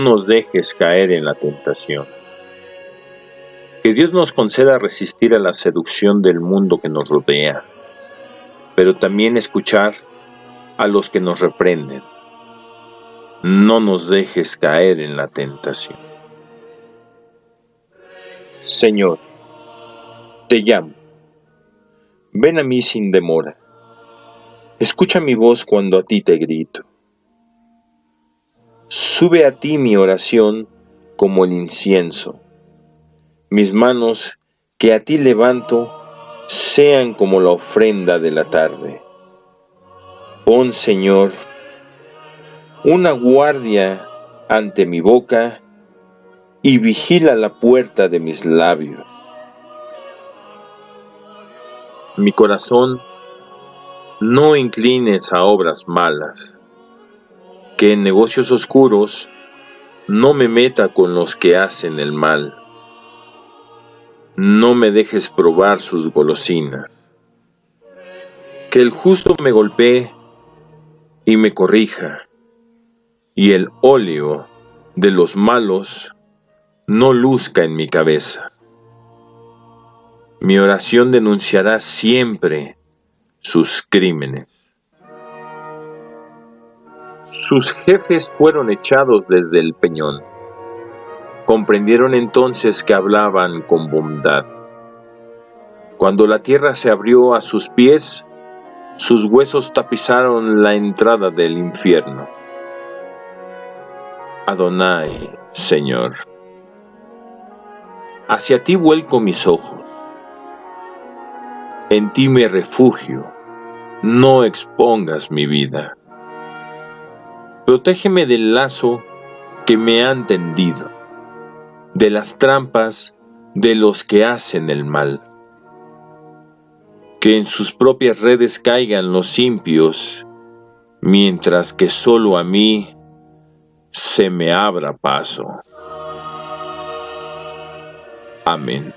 nos dejes caer en la tentación. Que Dios nos conceda resistir a la seducción del mundo que nos rodea, pero también escuchar a los que nos reprenden. No nos dejes caer en la tentación. Señor, te llamo. Ven a mí sin demora. Escucha mi voz cuando a ti te grito. Sube a ti mi oración como el incienso. Mis manos que a ti levanto sean como la ofrenda de la tarde. Pon, Señor, una guardia ante mi boca y vigila la puerta de mis labios. Mi corazón, no inclines a obras malas que en negocios oscuros no me meta con los que hacen el mal. No me dejes probar sus golosinas. Que el justo me golpee y me corrija, y el óleo de los malos no luzca en mi cabeza. Mi oración denunciará siempre sus crímenes. Sus jefes fueron echados desde el peñón. Comprendieron entonces que hablaban con bondad. Cuando la tierra se abrió a sus pies, sus huesos tapizaron la entrada del infierno. Adonai, Señor, hacia ti vuelco mis ojos. En ti me refugio, no expongas mi vida. Protégeme del lazo que me han tendido, de las trampas de los que hacen el mal. Que en sus propias redes caigan los impios, mientras que solo a mí se me abra paso. Amén.